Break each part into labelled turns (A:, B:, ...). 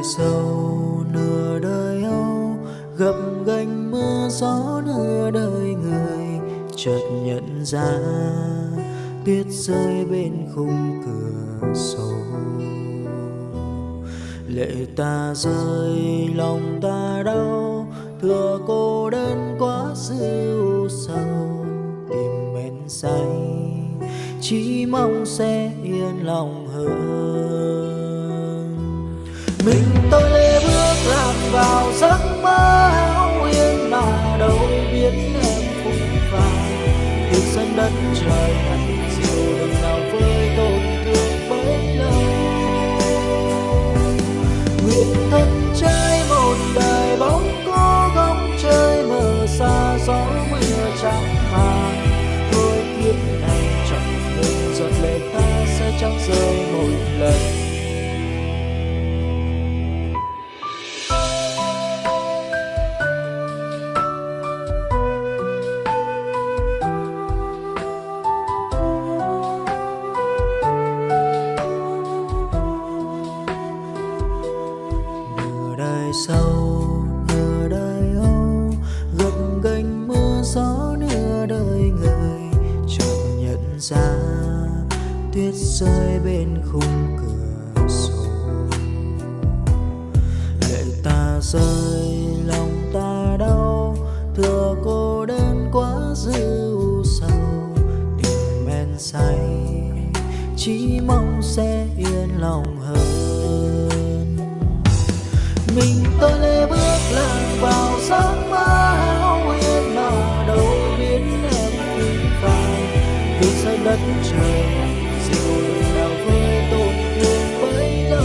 A: đời sâu, nửa đời âu, gập ghềnh mưa gió, nửa đời người chợt nhận ra tuyết rơi bên khung cửa sổ. Lệ ta rơi, lòng ta đau thừa cô đơn quá dư sầu, tìm mến say, chỉ mong sẽ yên lòng hơn mình tôi lê bước lạc vào giấc mơ hão yên mà đâu biết em phụ vào từ sân đất trời. Dài sâu nửa đời âu gập ghềnh mưa gió nửa đời người. Chợt nhận ra tuyết rơi bên khung cửa sổ. Lệ ta rơi, lòng ta đau thừa cô đơn quá dư sầu. Tình men say, chỉ mong sẽ yên lòng mình tôi lê bước lạc vào giấc mơ hao huyền mà đâu biết em phim phai từ sao đất trời dịu nào với tôi thương bấy lâu.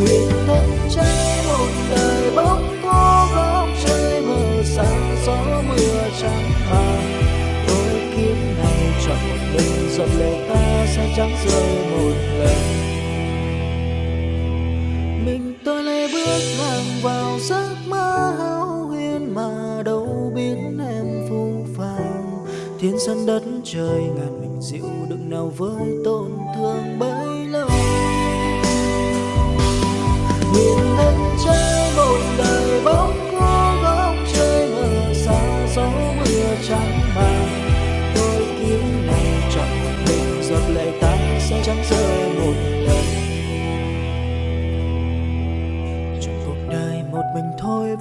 A: Nguyện thân cháy một đời bóng có góc chơi mờ sáng, gió mưa trắng màng tôi kiếm này chọn một mình giọt lệ ta sẽ chẳng rơi một lần tôi lê bước lạc vào giấc mơ hão huyền mà đâu biết em phù phàng. Thiên sân đất trời ngàn mình dịu đựng nào với tổn thương bấy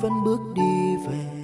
A: vẫn bước đi về.